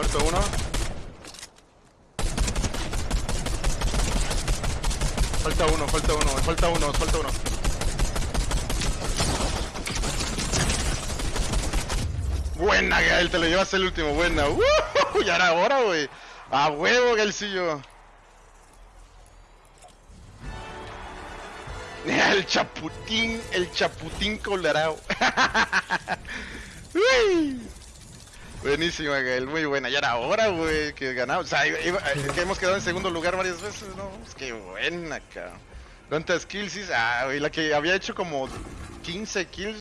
Muerto uno. Falta uno, falta uno, falta uno, falta uno. Buena, Gael, te lo llevas el último, buena. ¡Uh! Ya era hora, güey. A huevo, Gaelcillo. El chaputín, el chaputín colorado. Buenísima, Gael, muy buena. Ya era hora, güey, que ganamos. O sea, iba- que hemos quedado en segundo lugar varias veces, ¿no? Es que buena, cabrón. ¿Cuántas kills hice? Ah, güey, la que había hecho como 15 kills.